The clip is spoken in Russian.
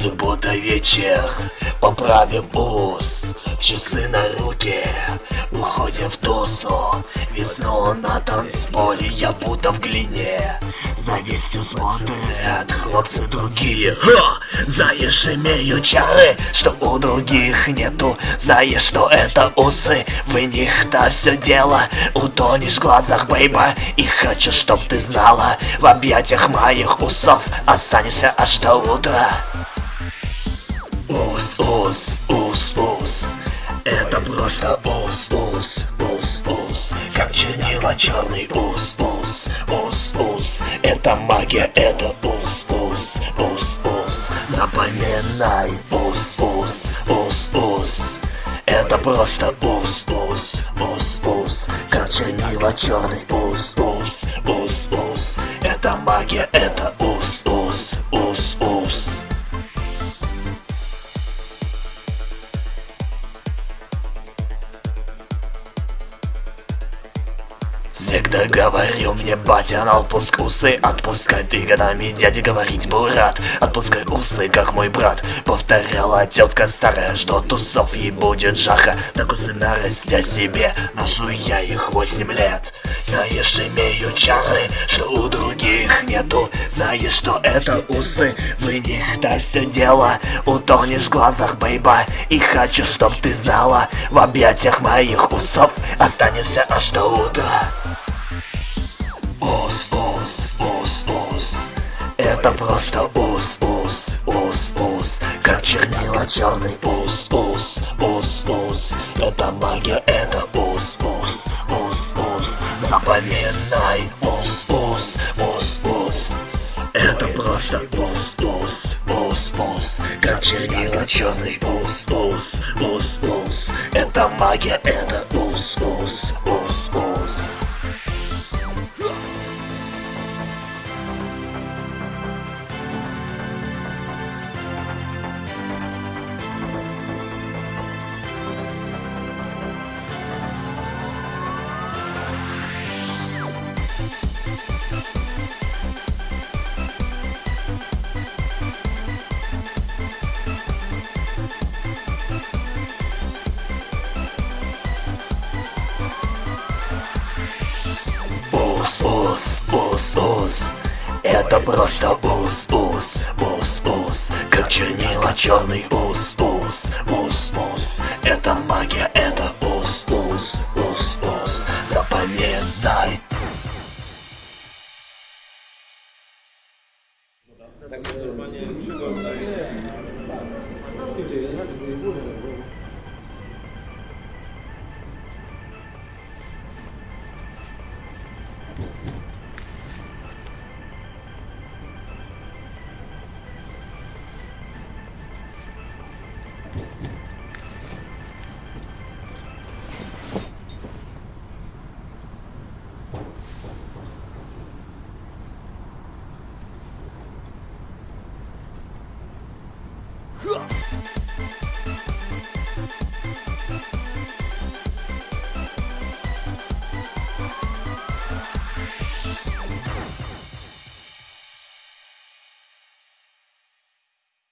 Суббота вечер, поправим ус. Часы на руке, уходим в тусу. Весну на танцполе, я будто в глине. Завистью смотрят хлопцы другие. Ха! Знаешь, имею чары, что у других нету. Знаешь, что это усы, в них-то все дело. Утонешь в глазах, бейба, и хочу, чтоб ты знала. В объятиях моих усов останешься аж до утра Ус, ус, ус Это просто ус, ус, ус, ус Как чернила черный ус, ус, ус, ус Это магия, это ус, ус, ус, ус Запоминай ус, ус, ус, ус Это просто ус, ус, ус, ус Как чернила черный ус, ус, ус, ус Это магия, это Всегда говорил мне батя на отпуск усы Отпускай. Ты годами дяде говорить бурат. Отпускай усы, как мой брат Повторяла тетка старая, что тусов ей будет жаха Так усы нарастя себе, ношу я их восемь лет. Знаешь, имею чары, что у других нету. Знаешь, что это усы, в них-то все дело. Утонешь в глазах, бейба, и хочу, чтоб ты знала. В объятиях моих усов останешься аж до утра Это просто ус, ус, ус, ус Как чернила черный ус, ус, ус, ус Это магия, это ус, ус, ус, ус Запоминай ус, ус, ус, ус Это просто ус, ус, ус, ус Как чернила черный ус, ус, ус, ус Это магия, это ус, ус, ус, это просто ус, ус, ус, ус. Как чернила черный ус, ус, ус, ус. Это магия, это ус, ус, ус, ус. Запоминай. Так нормально,